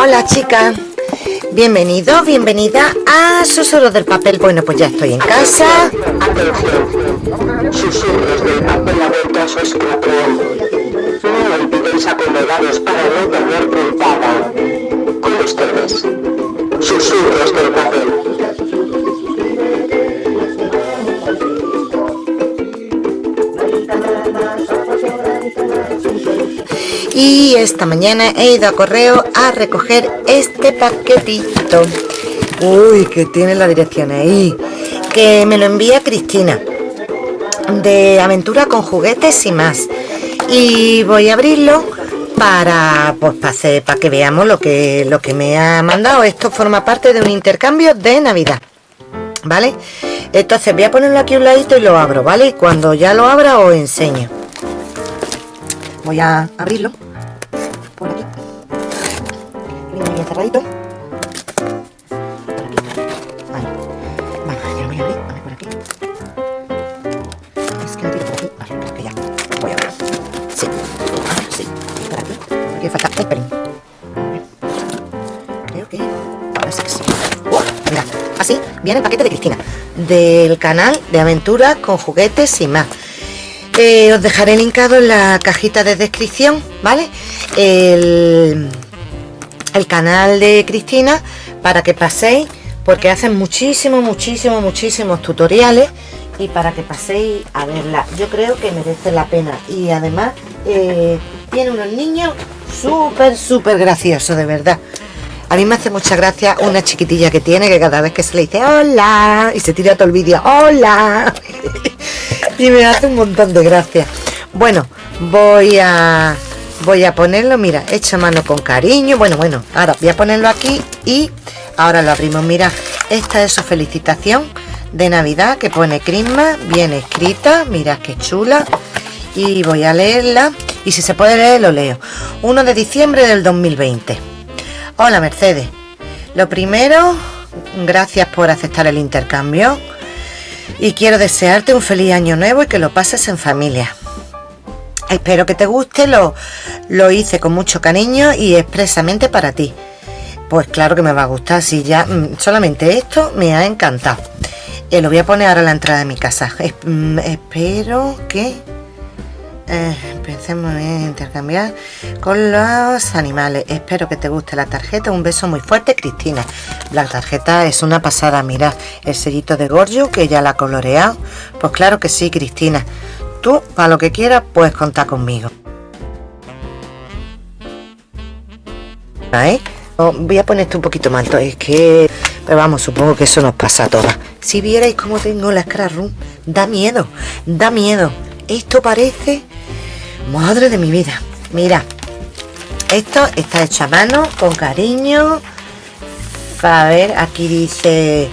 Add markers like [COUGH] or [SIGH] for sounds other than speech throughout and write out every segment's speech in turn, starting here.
Hola chicas, bienvenido, bienvenida a Susurros del Papel. Bueno, pues ya estoy en casa. Susurros del papel abiertos os control. No olvidéis acomodaros para no tener puntada. Con ustedes, susurros del papel. Y esta mañana he ido a correo a recoger este paquetito. Uy, que tiene la dirección ahí. Que me lo envía Cristina. De aventura con juguetes y más. Y voy a abrirlo para, pues, para, que veamos lo que, lo que me ha mandado. Esto forma parte de un intercambio de Navidad. ¿Vale? Entonces voy a ponerlo aquí a un ladito y lo abro, ¿vale? Y cuando ya lo abra os enseño. Voy a abrirlo. Cerradito. Falta así viene el paquete de Cristina. Del canal de aventuras con juguetes y más. Eh, os dejaré linkado en la cajita de descripción, ¿vale? El, el canal de Cristina para que paséis, porque hacen muchísimos, muchísimos, muchísimos tutoriales y para que paséis a verla. Yo creo que merece la pena y además eh, tiene unos niños súper, súper graciosos, de verdad. A mí me hace mucha gracia una chiquitilla que tiene que cada vez que se le dice hola y se tira todo el vídeo hola [LAUGHS] y me hace un montón de gracia. Bueno, voy a voy a ponerlo, mira, hecho mano con cariño. Bueno, bueno, ahora voy a ponerlo aquí y ahora lo abrimos. Mira, esta es su felicitación de Navidad que pone Crisma, bien escrita, mira qué chula. Y voy a leerla y si se puede leer lo leo. 1 de diciembre del 2020. Hola Mercedes. Lo primero, gracias por aceptar el intercambio y quiero desearte un feliz año nuevo y que lo pases en familia. Espero que te guste, lo, lo hice con mucho cariño y expresamente para ti. Pues claro que me va a gustar, si ya mm, solamente esto me ha encantado. Eh, lo voy a poner ahora en la entrada de mi casa. Mm, espero que eh, empecemos a intercambiar con los animales. Espero que te guste la tarjeta. Un beso muy fuerte, Cristina. La tarjeta es una pasada. Mira el sellito de Gorgio que ya la ha coloreado. Pues claro que sí, Cristina. Tú, para lo que quieras, puedes contar conmigo. ¿Eh? Voy a poner esto un poquito más es que... Pero vamos, supongo que eso nos pasa a todas. Si vierais cómo tengo la Scrap Room, da miedo, da miedo. Esto parece... Madre de mi vida. Mira, esto está hecho a mano, con cariño. A ver, aquí dice...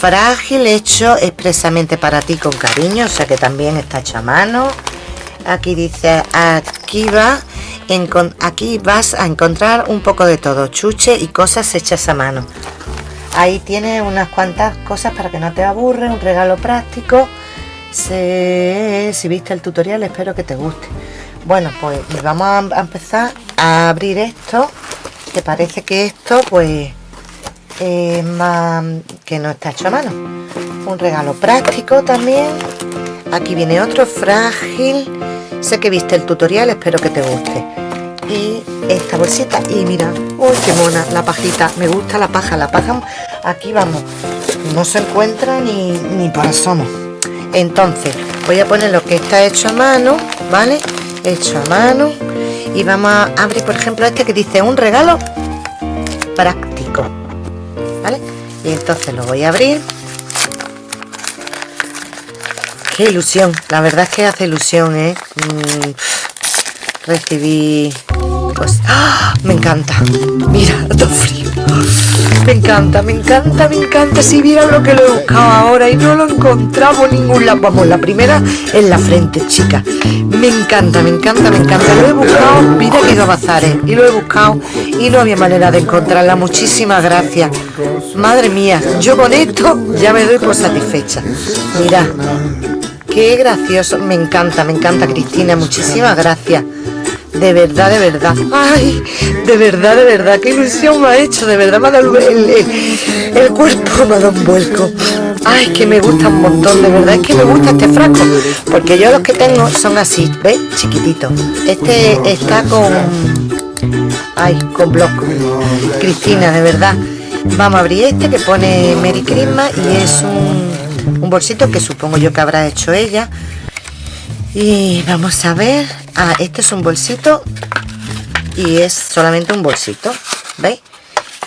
Frágil, hecho expresamente para ti con cariño, o sea que también está hecho a mano. Aquí dice, aquí va, aquí vas a encontrar un poco de todo, chuche y cosas hechas a mano. Ahí tiene unas cuantas cosas para que no te aburre, un regalo práctico. Si viste el tutorial, espero que te guste. Bueno, pues vamos a empezar a abrir esto, que parece que esto, pues, es más que no está hecho a mano. Un regalo práctico también. Aquí viene otro frágil. Sé que viste el tutorial, espero que te guste. Y esta bolsita. Y mira, uy, qué mona la pajita. Me gusta la paja. La paja, aquí vamos. No se encuentra ni, ni por asomo. Entonces, voy a poner lo que está hecho a mano, ¿vale? Hecho a mano. Y vamos a abrir, por ejemplo, este que dice un regalo práctico. ¿Vale? Y entonces lo voy a abrir. Qué ilusión, la verdad es que hace ilusión, ¿eh? Mm, recibí... Pues... ¡ah! Me encanta. Mira, [LAUGHS] está frío. Me encanta, me encanta, me encanta. Si vieran lo que lo he buscado ahora y no lo encontramos en ningún lado. Vamos, la primera en la frente, chica. Me encanta, me encanta, me encanta. Lo he buscado, mira que ido a bazares. Y lo he buscado y no había manera de encontrarla. Muchísimas gracias. Madre mía, yo con esto ya me doy por satisfecha. Mira, qué gracioso. Me encanta, me encanta, Cristina. Muchísimas gracias. De verdad, de verdad. Ay, de verdad, de verdad. Qué ilusión me ha hecho. De verdad me ha dado el, cuerpo, me ha dado un vuelco. Ay, que me gusta un montón. De verdad es que me gusta este frasco. Porque yo los que tengo son así, ¿ves? Chiquititos. Este está con... Ay, con bloc. Cristina, de verdad. Vamos a abrir este que pone Merry Christmas y es un, un bolsito que supongo yo que habrá hecho ella. Y vamos a ver. Ah, este es un bolsito y es solamente un bolsito. ¿Veis?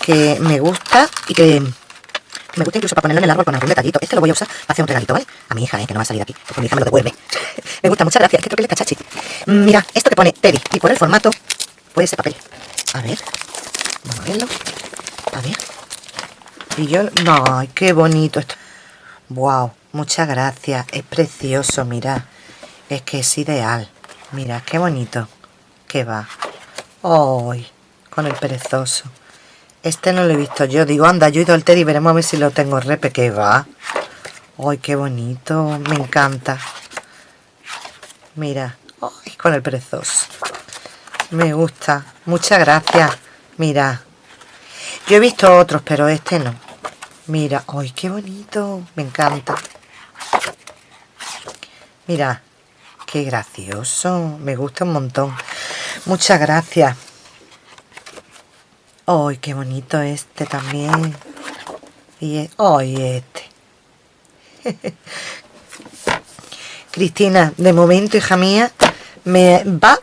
Que me gusta y que me gusta incluso ponerlo en el árbol con algún detallito. Este lo voy a usar para hacer un regalito, ¿vale? A mi hija, ¿eh? que no va a salir aquí, porque mi hija me lo devuelve. [LAUGHS] me gusta, muchas gracias. Es que creo que le cachachi. Mira, esto que pone Teddy y por el formato puede ser papel. A ver. Vamos a verlo. A ver. Y yo... No, qué bonito esto. Wow, muchas gracias. Es precioso, mira. Es que es ideal. Mira, qué bonito. Que va. ¡Ay! con el perezoso. Este no lo he visto yo. Digo, anda, yo he ido al Teddy veremos a ver si lo tengo repe. Que va. ¡Ay, qué bonito! Me encanta. Mira. ¡Ay, con el perezoso! Me gusta. Muchas gracias. Mira. Yo he visto otros, pero este no. Mira. ¡Ay, qué bonito! Me encanta. Mira. Qué gracioso. Me gusta un montón. Muchas gracias. ¡Ay, qué bonito este también! Y ¡Ay, este! [LAUGHS] Cristina, de momento, hija mía, me va...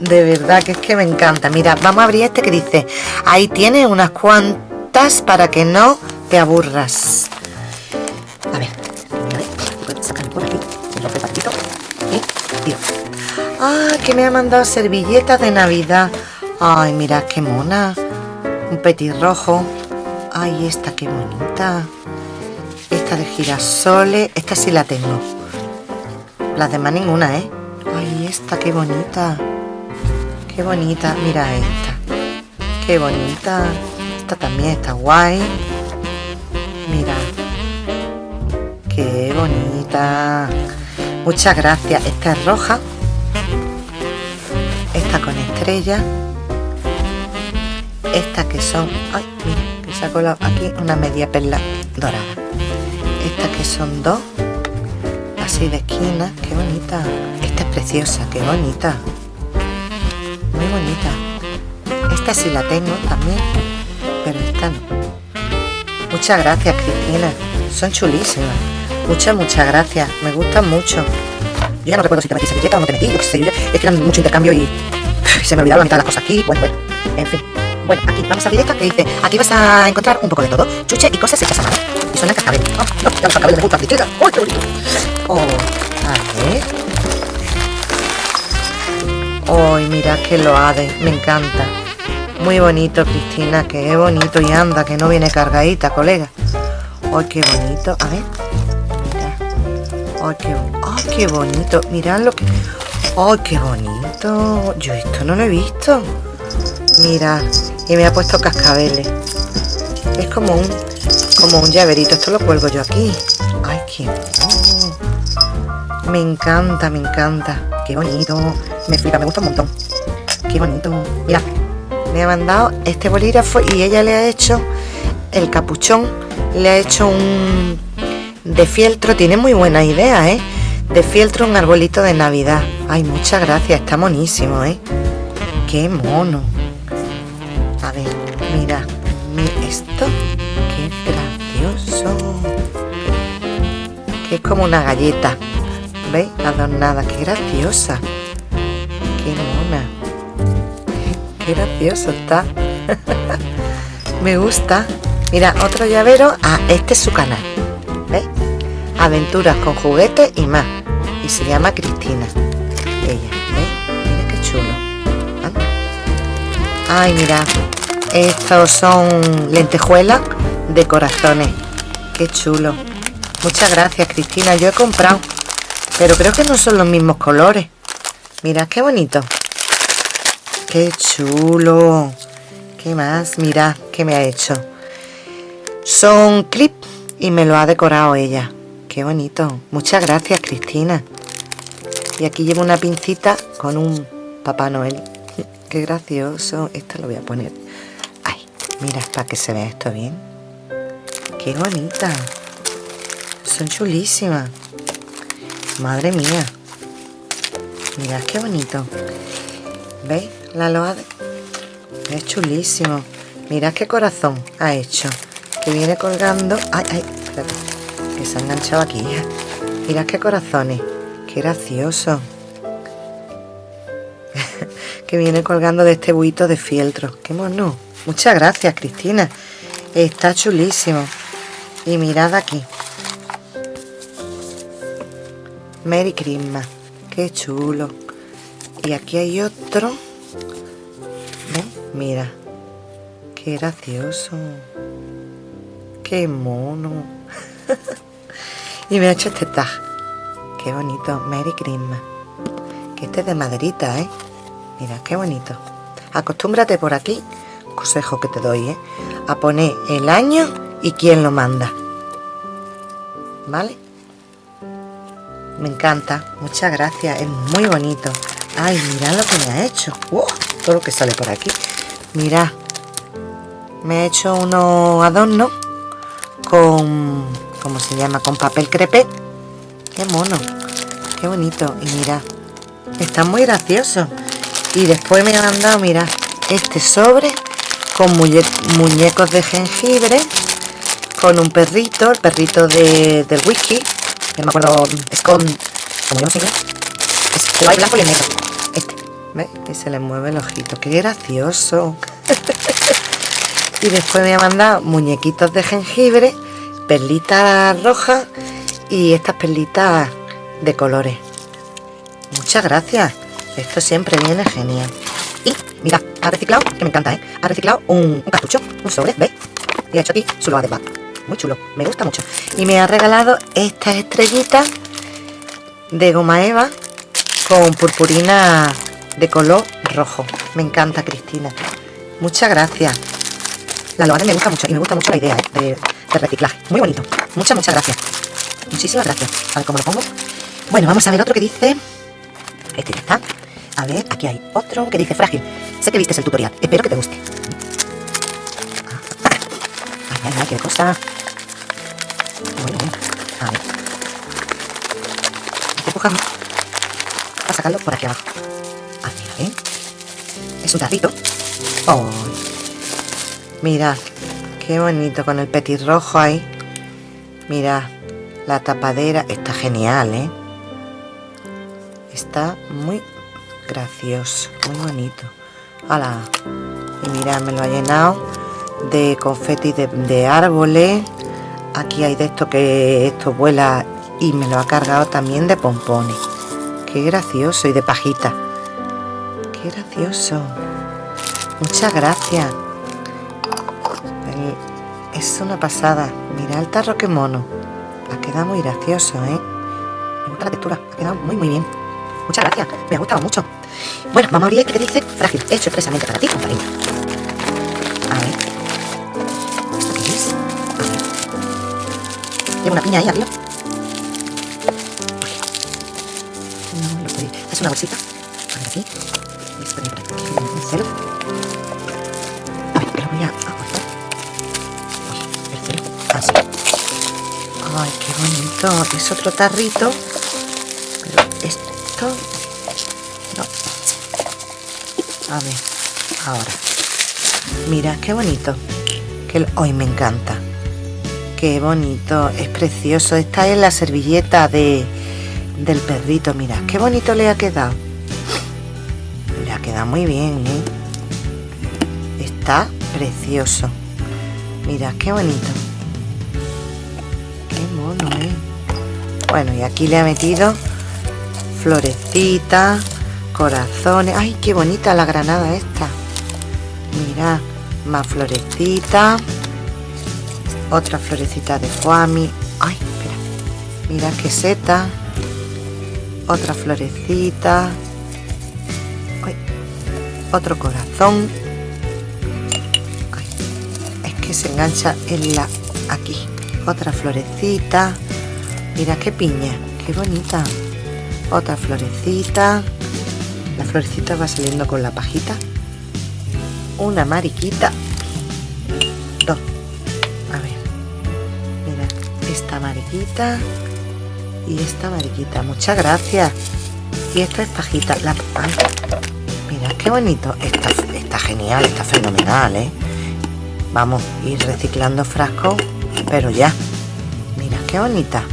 De verdad que es que me encanta. Mira, vamos a abrir este que dice... Ahí tiene unas cuantas para que no te aburras. A ver, Ah, que me ha mandado servilletas de Navidad. Ay, mira qué mona. Un petirrojo. Ay, esta qué bonita. Esta de girasoles. Esta sí la tengo. Las demás ninguna, ¿eh? Ay, esta qué bonita. Qué bonita. Mira esta. Qué bonita. Esta también está guay. Mira. Qué bonita. Muchas gracias. Esta es roja. Esta con estrella. Estas que son... Ay, mira, que se ha colado aquí una media perla dorada. Estas que son dos. Así de esquina. Qué bonita. Esta es preciosa. Qué bonita. Muy bonita. Esta sí la tengo también. Pero esta no. Muchas gracias, Cristina. Son chulísimas. Muchas, muchas gracias. Me gustan mucho. Yo ya no recuerdo si te metí servilleta o no te metí. Yo qué sé, yo es que mucho intercambio y se me olvidaron la mitad de las cosas aquí. Bueno, bueno. En fin. Bueno, aquí vamos a abrir esta que dice, aquí vas a encontrar un poco de todo. Chuche y cosas hechas a mano. Y suena cascabel. Oh, no, ya los cascabeles me gustan. Cristina. ¡Uy, qué bonito! Oh, a ver. ¡Ay, mira qué loade! Me encanta. Muy bonito, Cristina. Qué bonito. Y anda, que no viene cargadita, colega. ¡Ay, qué bonito! A ver. ¡Ay, qué, ay, qué bonito! Mirad lo que... ¡Ay, qué bonito! Yo esto no lo he visto. Mira, y me ha puesto cascabeles. Es como un como un llaverito. Esto lo cuelgo yo aquí. ¡Ay, qué Me encanta, me encanta. ¡Qué bonito! Me flipa, me gusta un montón. ¡Qué bonito! Mira, me ha mandado este bolígrafo y ella le ha hecho el capuchón. Le ha hecho un de fieltro, tiene muy buena idea, ¿eh? De fieltro un arbolito de Navidad. Ay, muchas gracias, está monísimo, ¿eh? Qué mono. A ver, mira, esto, qué gracioso. Que es como una galleta. ¿Veis? Adornada, qué graciosa. Qué mona. [LAUGHS] Qué gracioso está. [LAUGHS] Me gusta. Mira, otro llavero. Ah, este es su canal. ¿Veis? Aventuras con juguetes y más. Y se llama Cristina. Ella, ¿veis? Mira qué chulo. ¿Ah? Ay, mira. Estos son lentejuelas de corazones. Qué chulo. Muchas gracias, Cristina. Yo he comprado. Pero creo que no son los mismos colores. Mira, qué bonito. Qué chulo. ¿Qué más? Mira, qué me ha hecho. Son clips y me lo ha decorado ella. Qué bonito. Muchas gracias, Cristina. Y aquí llevo una pincita con un Papá Noel. Qué gracioso. Esta lo voy a poner. Ay, mira, para que se vea esto bien. Qué bonita. Son chulísimas. Madre mía. Mirad qué bonito. ¿Veis? La loa Es chulísimo. Mirad qué corazón ha hecho. Que viene colgando... Ay, ay, espérate. Que se ha enganchado aquí. Mirad qué corazones. Qué gracioso. [LAUGHS] que viene colgando de este buito de fieltro. Qué mono. Muchas gracias, Cristina. Está chulísimo. Y mirad aquí. Merry Christmas. Qué chulo. Y aquí hay otro. Mira. Qué gracioso. Qué mono. [LAUGHS] y me ha hecho este tag. Qué bonito. Merry Christmas. Que este es de maderita, ¿eh? Mira, qué bonito. Acostúmbrate por aquí. Consejo que te doy, ¿eh? A poner el año y quién lo manda. ¿Vale? Me encanta. Muchas gracias. Es muy bonito. Ay, mirad lo que me ha hecho. todo lo que sale por aquí. Mirad. Me ha hecho unos adornos con... ¿Cómo se llama? Con papel crepé. Qué mono. Qué bonito. Y mirad. Está muy gracioso. Y después me ha mandado, mirad, este sobre con muñecos de jengibre, con un perrito, el perrito de, del whisky, no me acuerdo, es con, como yo no sé es el blanco y negro, este, ¿ves? Y se le mueve el ojito, qué gracioso. [LAUGHS] y después me ha mandado muñequitos de jengibre, perlitas rojas y estas perlitas de colores. Muchas gracias, esto siempre viene genial. Y mira, ha reciclado, que me encanta, ¿eh? Ha reciclado un, cartucho, un sobre, ¿ves? Y ha hecho aquí su loa de muy chulo, me gusta mucho. Y me ha regalado estas estrellitas de goma eva con purpurina de color rojo. Me encanta, Cristina. Muchas gracias. La loa me gusta mucho y me gusta mucho la idea ¿eh? de, reciclaje. Muy bonito. Muchas, muchas gracias. Muchísimas gracias. A ver cómo lo pongo. Bueno, vamos a ver otro que dice... Este ya está. A ver, aquí hay otro que dice frágil. Sé que viste el tutorial. Espero que te guste. Ay, ay, ay, qué cosa. Bueno, a ver. Hay sacarlo por aquí abajo. Ah, mira, ¿eh? Es un tarrito. Oh. Mirad, qué bonito con el petirrojo ahí. Mirad, la tapadera está genial, ¿eh? Está muy gracioso, muy bonito. ¡Hala! Y mirad, me lo ha llenado de confeti de, de árboles. Aquí hay de esto que esto vuela y me lo ha cargado también de pompones. Qué gracioso y de pajita. Qué gracioso. Muchas gracias. Es una pasada. Mira el tarro que mono ha quedado muy gracioso ¿eh? me gusta la textura ha quedado muy muy bien muchas gracias me ha gustado mucho bueno vamos a abrir que dice frágil hecho expresamente para ti compañero a ver Llevo una piña ahí arriba. No lo podéis. Es una bolsita. Ay, qué bonito. Es otro tarrito. Pero esto... No. A ver. Ahora. Mira, qué bonito. Que hoy me encanta. Qué bonito, es precioso. Esta es la servilleta de, del perrito. Mira, qué bonito le ha quedado. Le ha quedado muy bien, ¿eh? Está precioso. Mira, qué bonito. Bueno, y aquí le ha metido florecitas, corazones. ¡Ay, qué bonita la granada esta! Mira, más florecitas otra florecita de foami ay espera. Mira qué seta. Otra florecita. Otro corazón. Es que se engancha en la aquí. Otra florecita mira qué piña qué bonita otra florecita La florecita va saliendo con la pajita. Una mariquita. Dos. A ver. Mira, esta mariquita y esta mariquita. Muchas gracias. Y esta es pajita. La... mira, qué bonito. Está, está genial, está fenomenal, ¿eh? Vamos ir reciclando frascos, pero ya. Mira, qué bonita.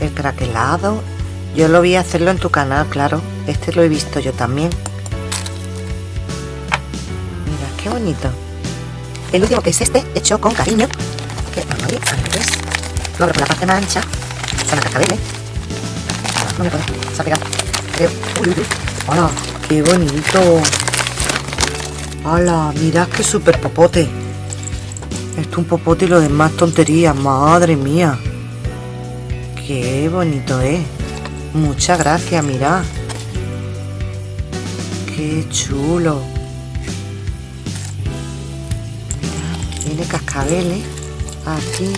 El craquelado. Yo lo vi hacerlo en tu canal, claro. Este lo he visto yo también. Mira, qué bonito. El último que es este, hecho con cariño. Que, vamos a ver, Lo abro la parte más ancha. Son las cascabeles. No me puedo, se ha pegado. Creo. Uy, uy. ¡Hola! ¡Qué bonito! ¡Hala! Mirad qué súper popote. Esto es un popote y lo demás tonterías. ¡Madre mía! ¡Qué bonito es! Muchas gracias, mirad. ¡Qué chulo! Tiene cascabeles. Aquí.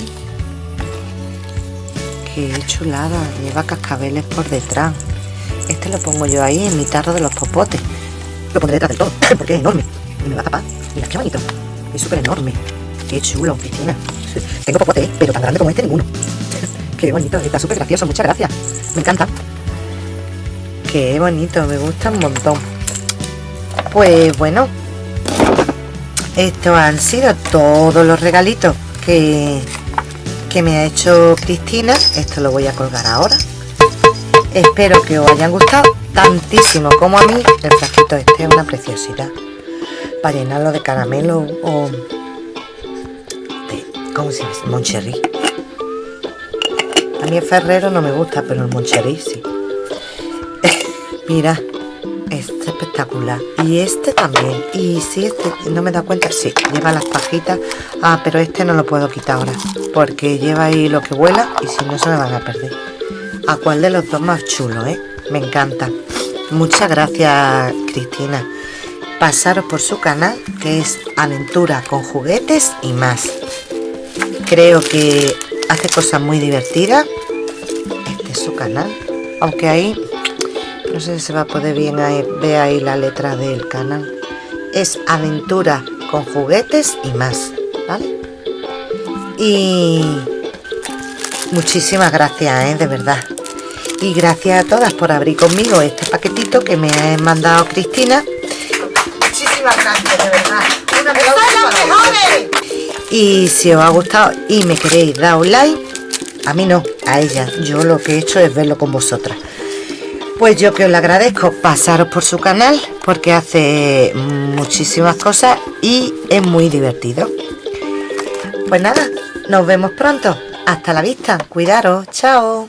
¡Qué chulada! Lleva cascabeles por detrás. Este lo pongo yo ahí en mi tarro de los popotes. Lo pondré detrás del todo, [CLEARS THROAT] porque es enorme me va a tapar. Mira qué bonito. Es súper enorme. Qué chulo, Cristina. [LAUGHS] Tengo popote, ¿eh? pero tan grande como este ninguno. [LAUGHS] qué bonito, está súper gracioso. Muchas gracias. Me encanta. Qué bonito, me gusta un montón. Pues bueno, estos han sido todos los regalitos que, que me ha hecho Cristina. Esto lo voy a colgar ahora. Espero que os hayan gustado tantísimo como a mí. El frasquito este es una preciosidad para llenarlo de caramelo o de, ¿cómo se llama? Moncherry. Mí el Ferrero no me gusta, pero el Moncherry sí. [LAUGHS] Mira, este es espectacular. Y este también. Y si este, no me da cuenta, sí, lleva las pajitas. Ah, pero este no lo puedo quitar ahora. Porque lleva ahí lo que vuela y si no se me van a perder. ¿A cuál de los dos más chulo, eh? Me encanta. Muchas gracias, Cristina pasaros por su canal que es Aventura con juguetes y más. Creo que hace cosas muy divertidas. Este es su canal. Aunque ahí no sé si se va a poder bien ver ahí la letra del canal. Es Aventura con juguetes y más. ¿Vale? Y muchísimas gracias, ¿eh? de verdad. Y gracias a todas por abrir conmigo este paquetito que me ha mandado Cristina de verdad. Y si os ha gustado y me queréis dar un like, a mí no, a ella. Yo lo que he hecho es verlo con vosotras. Pues yo que os lo agradezco, pasaros por su canal porque hace muchísimas cosas y es muy divertido. Pues nada, nos vemos pronto. Hasta la vista. Cuidaros. Chao.